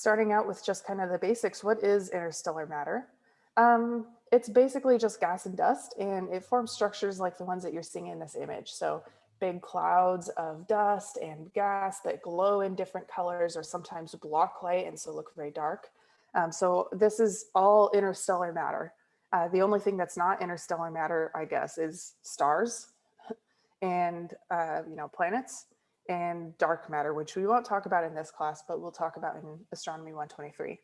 starting out with just kind of the basics, what is interstellar matter? Um, it's basically just gas and dust and it forms structures like the ones that you're seeing in this image. So big clouds of dust and gas that glow in different colors or sometimes block light and so look very dark. Um, so this is all interstellar matter. Uh, the only thing that's not interstellar matter, I guess, is stars and, uh, you know, planets and dark matter, which we won't talk about in this class, but we'll talk about in Astronomy 123.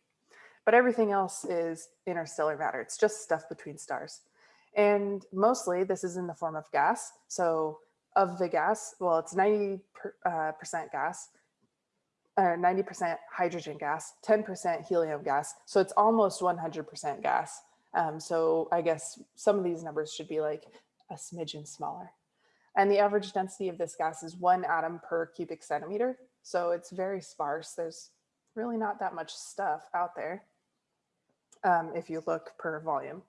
But everything else is interstellar matter. It's just stuff between stars. And mostly this is in the form of gas. So of the gas, well, it's 90% uh, percent gas, 90% hydrogen gas, 10% helium gas. So it's almost 100% gas. Um, so I guess some of these numbers should be like a smidgen smaller. And the average density of this gas is one atom per cubic centimeter. So it's very sparse. There's really not that much stuff out there um, if you look per volume.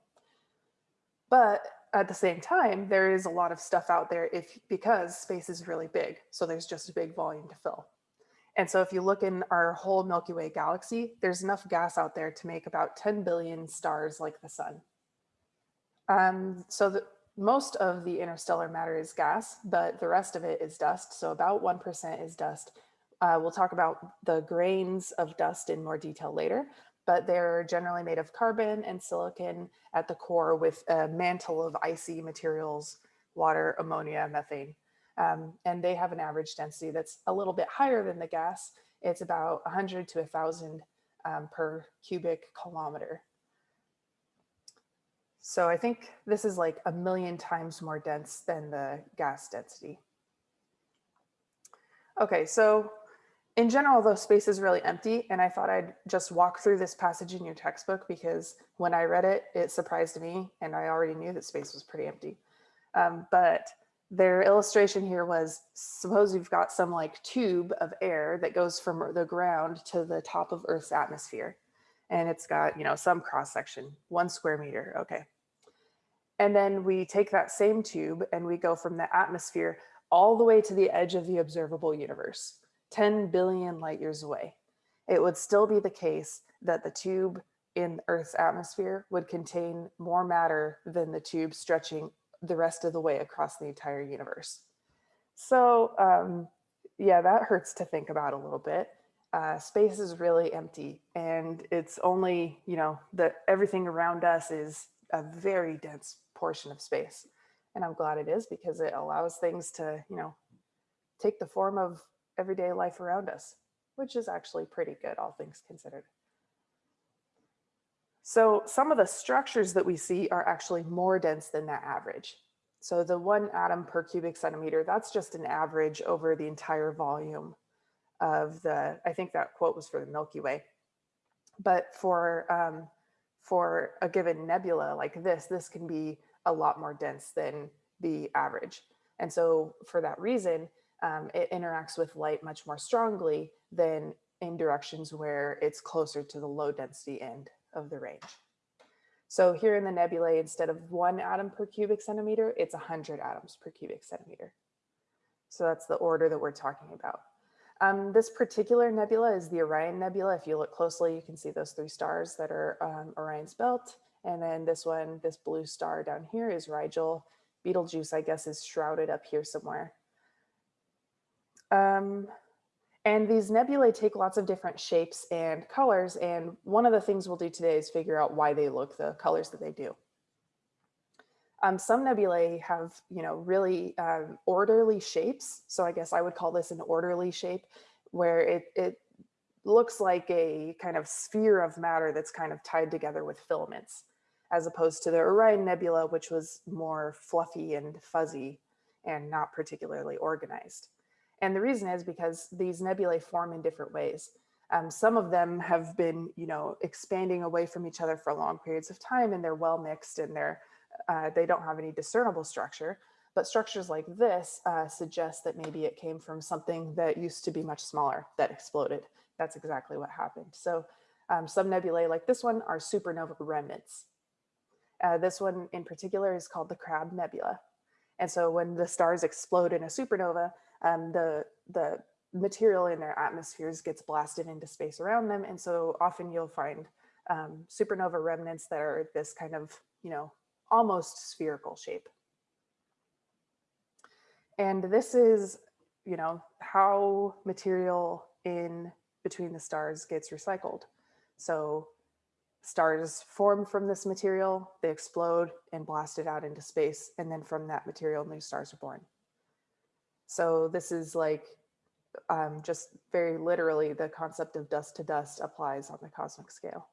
But at the same time, there is a lot of stuff out there if because space is really big. So there's just a big volume to fill. And so if you look in our whole Milky Way galaxy, there's enough gas out there to make about 10 billion stars like the sun. Um, so the, most of the interstellar matter is gas, but the rest of it is dust. So about 1% is dust. Uh, we'll talk about the grains of dust in more detail later, but they're generally made of carbon and silicon at the core with a mantle of icy materials, water, ammonia, methane. Um, and they have an average density that's a little bit higher than the gas. It's about 100 to 1,000 um, per cubic kilometer. So I think this is like a million times more dense than the gas density. Okay, so in general, though, space is really empty, and I thought I'd just walk through this passage in your textbook because when I read it, it surprised me, and I already knew that space was pretty empty. Um, but their illustration here was, suppose you've got some like tube of air that goes from the ground to the top of Earth's atmosphere. And it's got, you know, some cross section, one square meter, okay. And then we take that same tube and we go from the atmosphere all the way to the edge of the observable universe, 10 billion light years away. It would still be the case that the tube in Earth's atmosphere would contain more matter than the tube stretching the rest of the way across the entire universe. So um, yeah, that hurts to think about a little bit. Uh, space is really empty and it's only, you know, that everything around us is a very dense portion of space. And I'm glad it is because it allows things to, you know, take the form of everyday life around us, which is actually pretty good, all things considered. So some of the structures that we see are actually more dense than that average. So the one atom per cubic centimeter, that's just an average over the entire volume of the, I think that quote was for the Milky Way. But for, um, for a given nebula like this, this can be a lot more dense than the average. And so for that reason, um, it interacts with light much more strongly than in directions where it's closer to the low density end of the range. So here in the nebulae, instead of one atom per cubic centimeter, it's 100 atoms per cubic centimeter. So that's the order that we're talking about. Um, this particular nebula is the Orion Nebula. If you look closely, you can see those three stars that are um, Orion's belt. And then this one, this blue star down here is Rigel. Betelgeuse, I guess, is shrouded up here somewhere. Um, and these nebulae take lots of different shapes and colors. And one of the things we'll do today is figure out why they look the colors that they do. Um, some nebulae have, you know, really um, orderly shapes. So I guess I would call this an orderly shape where it, it looks like a kind of sphere of matter that's kind of tied together with filaments, as opposed to the Orion Nebula, which was more fluffy and fuzzy and not particularly organized. And the reason is because these nebulae form in different ways. Um, some of them have been, you know, expanding away from each other for long periods of time and they're well mixed and they're, uh, they don't have any discernible structure. But structures like this uh, suggest that maybe it came from something that used to be much smaller that exploded. That's exactly what happened. So um, some nebulae like this one are supernova remnants. Uh, this one in particular is called the Crab Nebula. And so when the stars explode in a supernova, um, the, the material in their atmospheres gets blasted into space around them. And so often you'll find um, supernova remnants that are this kind of, you know, almost spherical shape. And this is, you know, how material in between the stars gets recycled. So stars form from this material, they explode and blast it out into space. And then from that material, new stars are born. So this is like um, just very literally the concept of dust to dust applies on the cosmic scale.